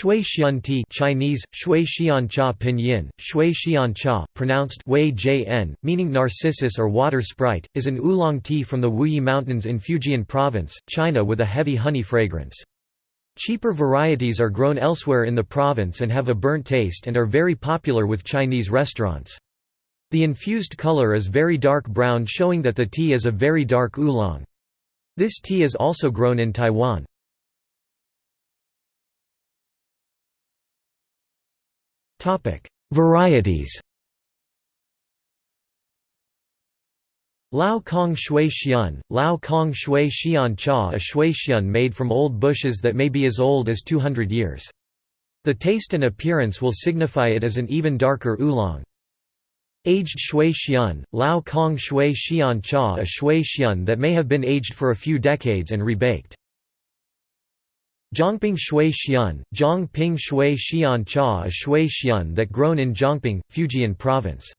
Shui Xian tea Chinese, Shui Xian cha pinyin, Shui Xian cha, pronounced Wei Jn, meaning narcissus or water sprite, is an oolong tea from the Wuyi Mountains in Fujian Province, China with a heavy honey fragrance. Cheaper varieties are grown elsewhere in the province and have a burnt taste and are very popular with Chinese restaurants. The infused color is very dark brown showing that the tea is a very dark oolong. This tea is also grown in Taiwan. Varieties Lao Cong Shui Xian, Lao Cong Shui Xian Cha a Shui Xian made from old bushes that may be as old as 200 years. The taste and appearance will signify it as an even darker oolong. Aged Shui Xian, Lao Cong Shui Xian Cha a Shui Xian that may have been aged for a few decades and rebaked. Zhongping Shui Xian, Zhongping Shui Xian Cha a Shui Xian that grown in Zhongping, Fujian Province.